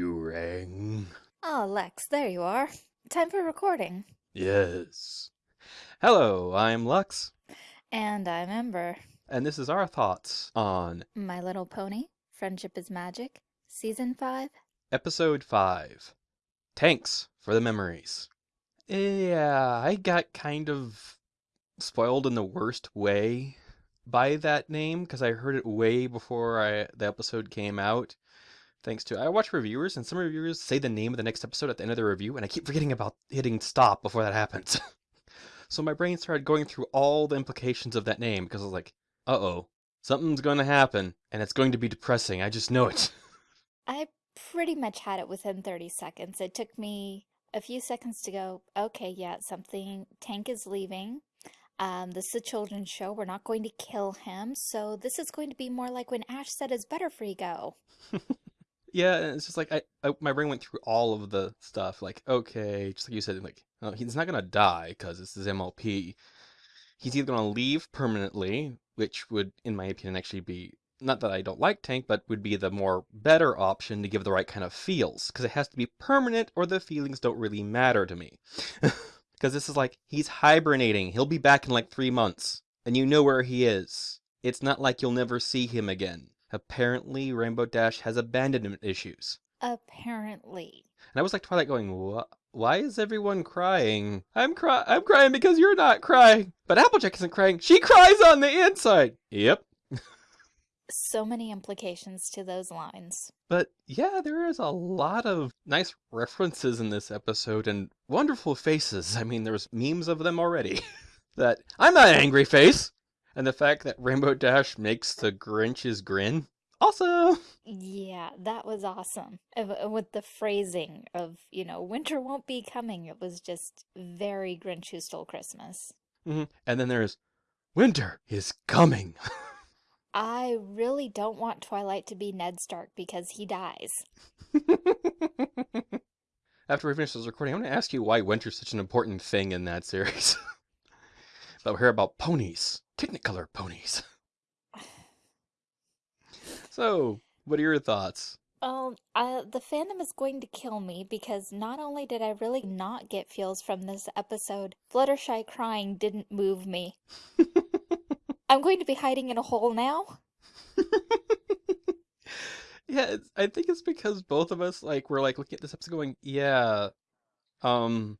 You rang. Oh, ah, Lex, there you are. Time for recording. Yes. Hello, I'm Lux, And I'm Ember. and this is our thoughts on My Little Pony, Friendship is Magic, Season 5. episode 5 Tanks for the Memories. Yeah, I got kind of spoiled in the worst way by that name because I heard it way before I, the episode came out. Thanks to I watch reviewers and some reviewers say the name of the next episode at the end of the review and I keep forgetting about hitting stop before that happens. so my brain started going through all the implications of that name because I was like, "Uh-oh, something's going to happen and it's going to be depressing. I just know it." I pretty much had it within 30 seconds. It took me a few seconds to go, okay, yeah, something, Tank is leaving. Um, this is a children's show. We're not going to kill him. So this is going to be more like when Ash said his Butterfree go. Yeah, and it's just like I, I my brain went through all of the stuff. Like, okay, just like you said, like oh, he's not gonna die because this is MLP. He's either gonna leave permanently, which would, in my opinion, actually be not that I don't like Tank, but would be the more better option to give the right kind of feels. Because it has to be permanent, or the feelings don't really matter to me. Because this is like he's hibernating. He'll be back in like three months, and you know where he is. It's not like you'll never see him again. Apparently, Rainbow Dash has abandonment issues. Apparently. And I was like Twilight going, "Wha- why is everyone crying? I'm cry I'm crying because you're not crying. But Applejack isn't crying. She cries on the inside. Yep. So many implications to those lines. But yeah, there is a lot of nice references in this episode and wonderful faces. I mean, there's memes of them already. that I'm not an angry face. And the fact that Rainbow Dash makes the Grinch's grin. Also, Yeah, that was awesome. Uh, With the phrasing of, you know, winter won't be coming. It was just very Grinch Who Stole Christmas. Mhm. and then there's winter is coming. I really don't want Twilight to be Ned Stark because he dies. After we finish this recording, I'm going to ask you why winter's such an important thing in that series. but we'll hear about ponies, Technicolor ponies. So, what are your thoughts? Well, uh, the fandom is going to kill me because not only did I really not get feels from this episode, Fluttershy crying didn't move me. I'm going to be hiding in a hole now. yeah, it's, I think it's because both of us like we're like looking at this episode going, yeah, um,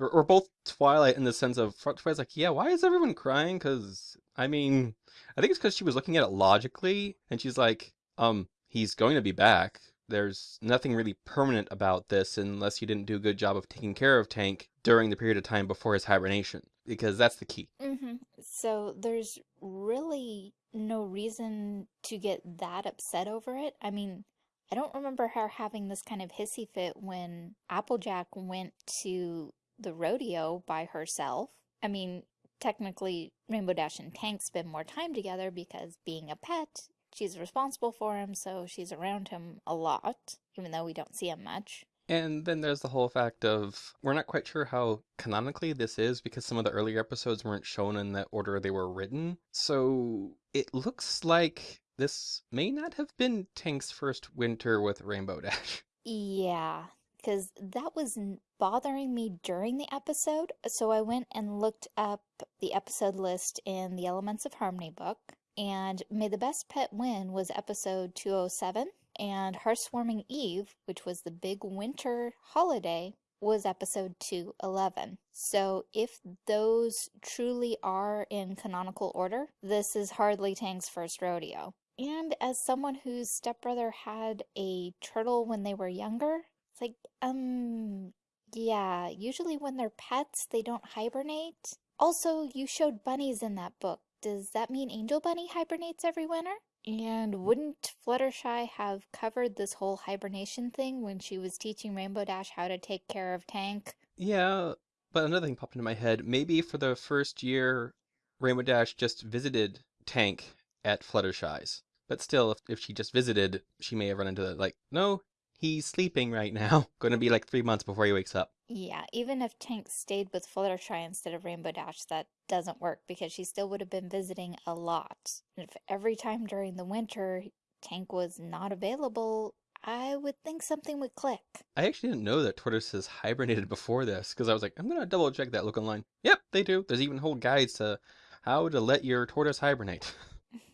or, or both Twilight in the sense of Twilight's like, yeah, why is everyone crying? Because I mean, I think it's because she was looking at it logically, and she's like, um, he's going to be back. There's nothing really permanent about this unless you didn't do a good job of taking care of Tank during the period of time before his hibernation, because that's the key. hmm So there's really no reason to get that upset over it. I mean, I don't remember her having this kind of hissy fit when Applejack went to the rodeo by herself. I mean, technically, Rainbow Dash and Tank spend more time together because being a pet, she's responsible for him, so she's around him a lot, even though we don't see him much. And then there's the whole fact of we're not quite sure how canonically this is because some of the earlier episodes weren't shown in the order they were written. So it looks like this may not have been Tank's first winter with Rainbow Dash. Yeah, because that was bothering me during the episode. So I went and looked up the episode list in the Elements of Harmony book, and May the Best Pet Win was episode 207, and Hearth's Warming Eve, which was the big winter holiday, was episode 211. So if those truly are in canonical order, this is hardly Tank's first rodeo. And as someone whose stepbrother had a turtle when they were younger, it's like, um, yeah, usually when they're pets, they don't hibernate. Also, you showed bunnies in that book. Does that mean Angel Bunny hibernates every winter? And wouldn't Fluttershy have covered this whole hibernation thing when she was teaching Rainbow Dash how to take care of Tank? Yeah, but another thing popped into my head. Maybe for the first year, Rainbow Dash just visited Tank at Fluttershy's. But still, if, if she just visited, she may have run into the, like, no, he's sleeping right now. Going to be like three months before he wakes up. Yeah, even if Tank stayed with Fluttershy instead of Rainbow Dash, that doesn't work because she still would have been visiting a lot. And if every time during the winter Tank was not available, I would think something would click. I actually didn't know that tortoises hibernated before this because I was like, I'm gonna double check that look online. Yep, they do. There's even whole guides to how to let your tortoise hibernate.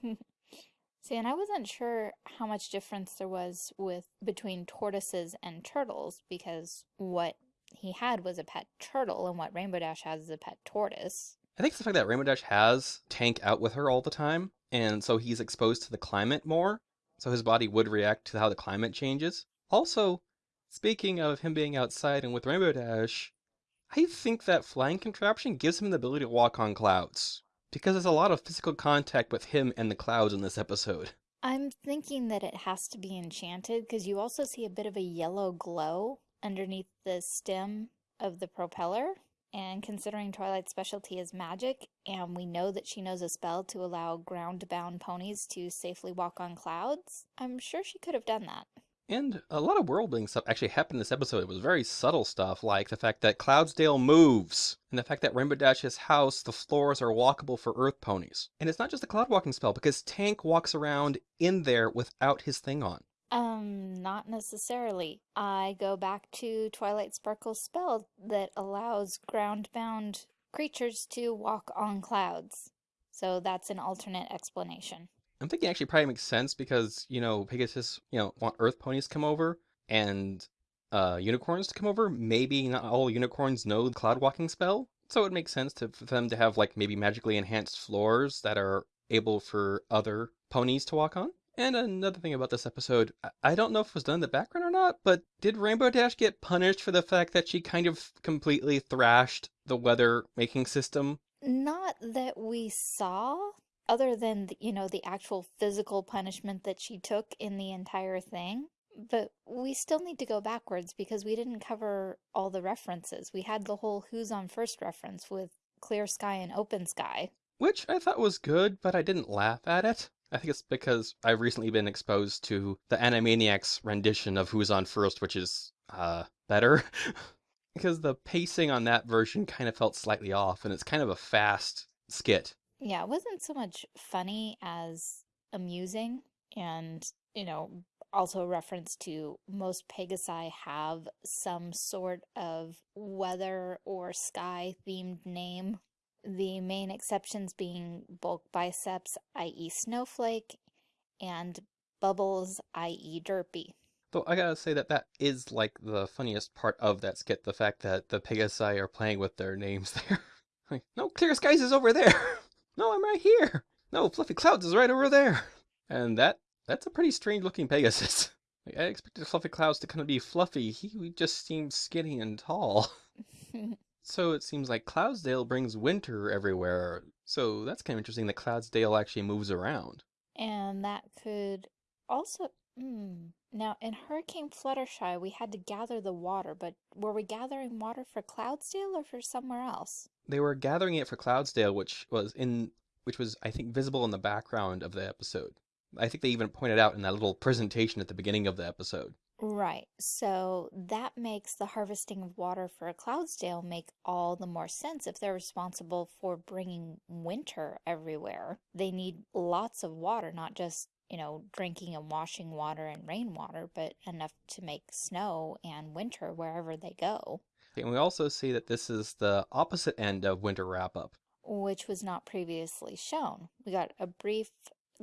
See, and I wasn't sure how much difference there was with between tortoises and turtles because what he had was a pet turtle and what Rainbow Dash has is a pet tortoise. I think it's the fact that Rainbow Dash has Tank out with her all the time, and so he's exposed to the climate more, so his body would react to how the climate changes. Also, speaking of him being outside and with Rainbow Dash, I think that flying contraption gives him the ability to walk on clouds. Because there's a lot of physical contact with him and the clouds in this episode. I'm thinking that it has to be enchanted because you also see a bit of a yellow glow underneath the stem of the propeller. And considering Twilight's specialty is magic, and we know that she knows a spell to allow ground-bound ponies to safely walk on clouds, I'm sure she could have done that. And a lot of world building stuff actually happened in this episode. It was very subtle stuff, like the fact that Cloudsdale moves, and the fact that Rainbow Dash's house, the floors are walkable for Earth ponies. And it's not just a cloud walking spell, because Tank walks around in there without his thing on. Um, not necessarily. I go back to Twilight Sparkle's spell that allows ground-bound creatures to walk on clouds. So that's an alternate explanation. I'm thinking actually probably makes sense because, you know, Pegasus, you know, want Earth ponies come over and uh, unicorns to come over. Maybe not all unicorns know the cloud walking spell. So it makes sense to, for them to have like maybe magically enhanced floors that are able for other ponies to walk on. And another thing about this episode, I don't know if it was done in the background or not, but did Rainbow Dash get punished for the fact that she kind of completely thrashed the weather making system? Not that we saw other than, the, you know, the actual physical punishment that she took in the entire thing. But we still need to go backwards because we didn't cover all the references. We had the whole Who's on First reference with Clear Sky and Open Sky. Which I thought was good, but I didn't laugh at it. I think it's because I've recently been exposed to the Animaniacs rendition of Who's on First, which is uh, better. because the pacing on that version kind of felt slightly off, and it's kind of a fast skit. Yeah, it wasn't so much funny as amusing and, you know, also a reference to most Pegasi have some sort of weather or sky themed name. The main exceptions being bulk biceps, i.e. snowflake, and bubbles, i.e. derpy. Though I gotta say that that is like the funniest part of that skit, the fact that the Pegasi are playing with their names there. like, no, Clear Skies is over there! No, I'm right here. No, Fluffy Clouds is right over there. And that that's a pretty strange looking Pegasus. Like, I expected Fluffy Clouds to kind of be fluffy. He just seems skinny and tall. so it seems like Cloudsdale brings winter everywhere. So that's kind of interesting that Cloudsdale actually moves around. And that could also... Mm, now, in Hurricane Fluttershy, we had to gather the water, but were we gathering water for Cloudsdale or for somewhere else? They were gathering it for Cloudsdale, which was in which was I think visible in the background of the episode. I think they even pointed out in that little presentation at the beginning of the episode. Right. So that makes the harvesting of water for Cloudsdale make all the more sense if they're responsible for bringing winter everywhere. They need lots of water, not just you know, drinking and washing water and rainwater, but enough to make snow and winter wherever they go. And we also see that this is the opposite end of winter wrap-up. Which was not previously shown. We got a brief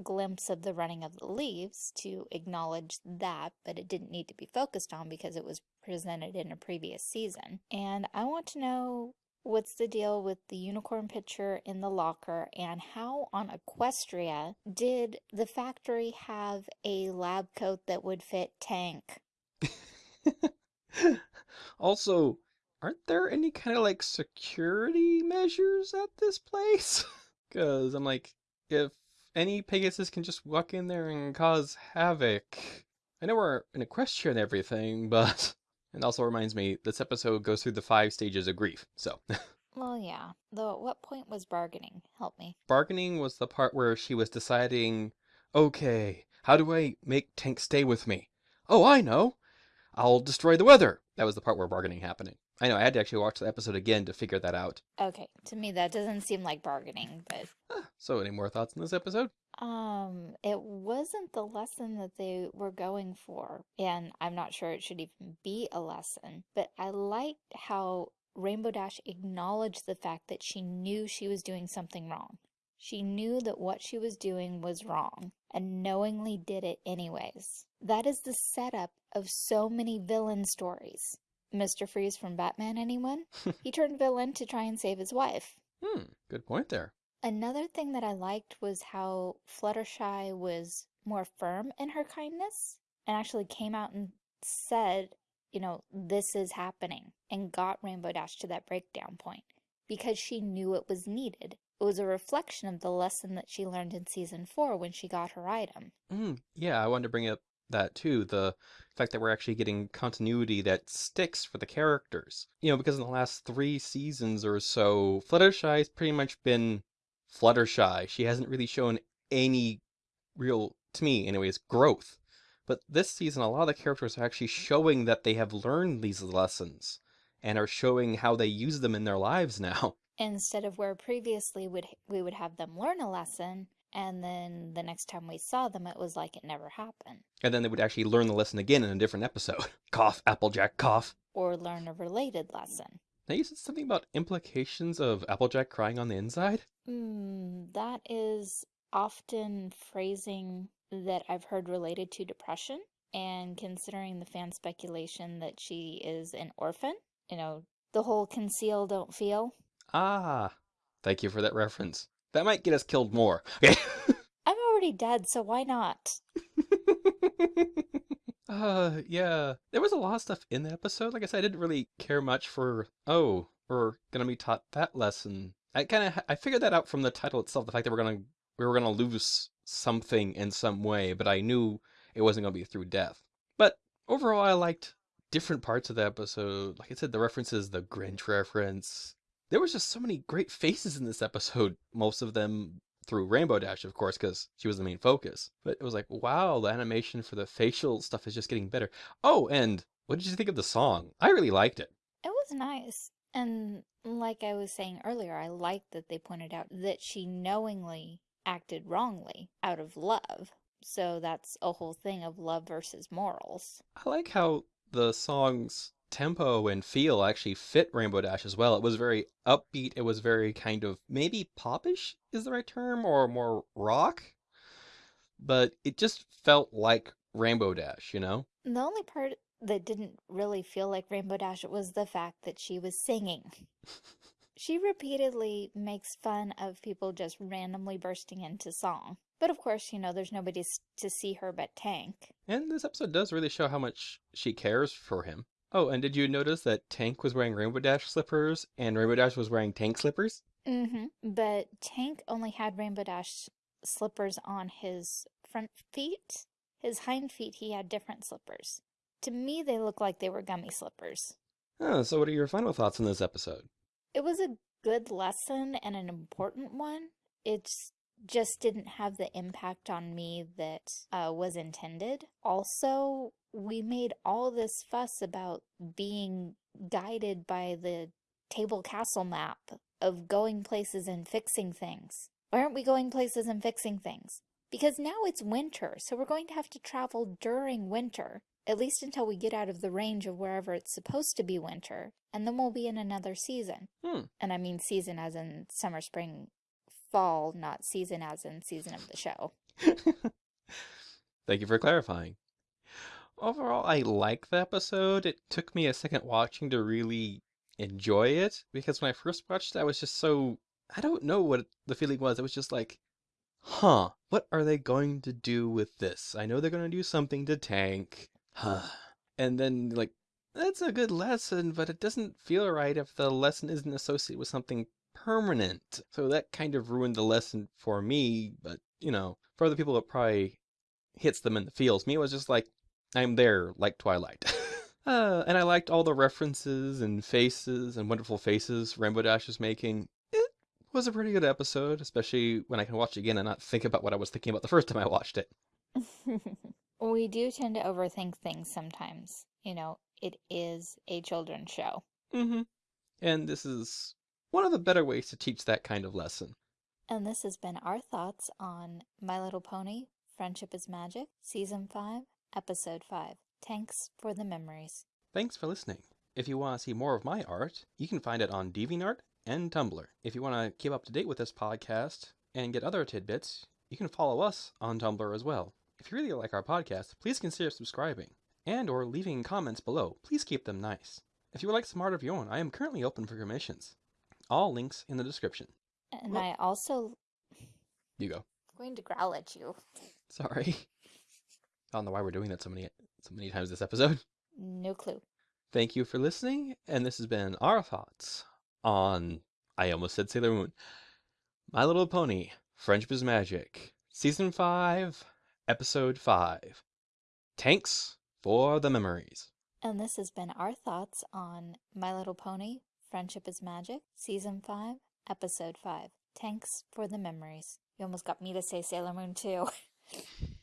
glimpse of the running of the leaves to acknowledge that, but it didn't need to be focused on because it was presented in a previous season. And I want to know what's the deal with the unicorn picture in the locker and how on Equestria did the factory have a lab coat that would fit Tank? also, aren't there any kind of like security measures at this place? Because I'm like, if any Pegasus can just walk in there and cause havoc. I know we're in Equestria and everything, but it also reminds me, this episode goes through the five stages of grief, so. well, yeah. Though at what point was bargaining? Help me. Bargaining was the part where she was deciding, okay, how do I make Tank stay with me? Oh, I know! I'll destroy the weather! That was the part where bargaining happening. I know, I had to actually watch the episode again to figure that out. Okay, to me that doesn't seem like bargaining, but... So, any more thoughts on this episode? Um, it wasn't the lesson that they were going for, and I'm not sure it should even be a lesson, but I liked how Rainbow Dash acknowledged the fact that she knew she was doing something wrong. She knew that what she was doing was wrong and knowingly did it anyways. That is the setup of so many villain stories. Mr. Freeze from Batman, anyone? he turned villain to try and save his wife. Hmm, good point there. Another thing that I liked was how Fluttershy was more firm in her kindness and actually came out and said, you know, this is happening and got Rainbow Dash to that breakdown point because she knew it was needed. It was a reflection of the lesson that she learned in season four when she got her item. Mm, yeah, I wanted to bring up that too the fact that we're actually getting continuity that sticks for the characters. You know, because in the last three seasons or so, Fluttershy has pretty much been Fluttershy. She hasn't really shown any real, to me anyways, growth. But this season, a lot of the characters are actually showing that they have learned these lessons and are showing how they use them in their lives now. Instead of where previously would we would have them learn a lesson, and then the next time we saw them, it was like it never happened. And then they would actually learn the lesson again in a different episode. cough, Applejack, cough. Or learn a related lesson. Now you said something about implications of Applejack crying on the inside? Mm, that is often phrasing that I've heard related to depression. And considering the fan speculation that she is an orphan, you know, the whole conceal, don't feel. Ah, thank you for that reference. That might get us killed more. Okay. I'm already dead, so why not? uh, yeah. There was a lot of stuff in the episode. Like I said, I didn't really care much for, oh, we're gonna be taught that lesson. I kind of, I figured that out from the title itself, the fact that we're gonna, we were gonna lose something in some way, but I knew it wasn't gonna be through death. But overall, I liked different parts of the episode. Like I said, the references, the Grinch reference, there was just so many great faces in this episode. Most of them through Rainbow Dash, of course, because she was the main focus. But it was like, wow, the animation for the facial stuff is just getting better. Oh, and what did you think of the song? I really liked it. It was nice. And like I was saying earlier, I liked that they pointed out that she knowingly acted wrongly out of love. So that's a whole thing of love versus morals. I like how the songs tempo and feel actually fit Rainbow Dash as well. It was very upbeat. It was very kind of maybe popish is the right term or more rock. But it just felt like Rainbow Dash, you know? The only part that didn't really feel like Rainbow Dash was the fact that she was singing. she repeatedly makes fun of people just randomly bursting into song. But of course, you know, there's nobody to see her but Tank. And this episode does really show how much she cares for him. Oh, and did you notice that Tank was wearing Rainbow Dash slippers and Rainbow Dash was wearing Tank slippers? Mm-hmm. But Tank only had Rainbow Dash slippers on his front feet. His hind feet, he had different slippers. To me, they look like they were gummy slippers. Oh, so what are your final thoughts on this episode? It was a good lesson and an important one. It's just didn't have the impact on me that uh, was intended. Also, we made all this fuss about being guided by the table castle map of going places and fixing things. Why aren't we going places and fixing things? Because now it's winter, so we're going to have to travel during winter, at least until we get out of the range of wherever it's supposed to be winter, and then we'll be in another season. Hmm. And I mean season as in summer, spring, fall, not season as in season of the show. Thank you for clarifying. Overall, I like the episode. It took me a second watching to really enjoy it because when I first watched it, I was just so I don't know what the feeling was. It was just like, huh, what are they going to do with this? I know they're going to do something to tank. Huh. And then, like, that's a good lesson, but it doesn't feel right if the lesson isn't associated with something permanent. So that kind of ruined the lesson for me, but, you know, for other people, it probably hits them in the feels. Me, it was just like, I'm there, like Twilight. uh, and I liked all the references and faces and wonderful faces Rainbow Dash is making. It was a pretty good episode, especially when I can watch it again and not think about what I was thinking about the first time I watched it. we do tend to overthink things sometimes. You know, it is a children's show. Mm-hmm. And this is one of the better ways to teach that kind of lesson. And this has been our thoughts on My Little Pony Friendship is Magic, Season 5, Episode 5. Thanks for the memories. Thanks for listening. If you want to see more of my art, you can find it on DeviantArt and Tumblr. If you want to keep up to date with this podcast and get other tidbits, you can follow us on Tumblr as well. If you really like our podcast, please consider subscribing and or leaving comments below. Please keep them nice. If you would like some art of your own, I am currently open for commissions. All links in the description. And Well- I also You go. going to growl at you. Sorry. I don't know why we're doing that so many so many times this episode. No clue. Thank you for listening, and this has been our thoughts on I almost said Sailor Moon. My Little Pony, Friendship is Magic, Season 5, Episode 5. Thanks for the memories. And this has been our thoughts on My Little Pony Friendship is Magic, Season 5, Episode 5. Thanks for the memories. You almost got me to say Sailor Moon too.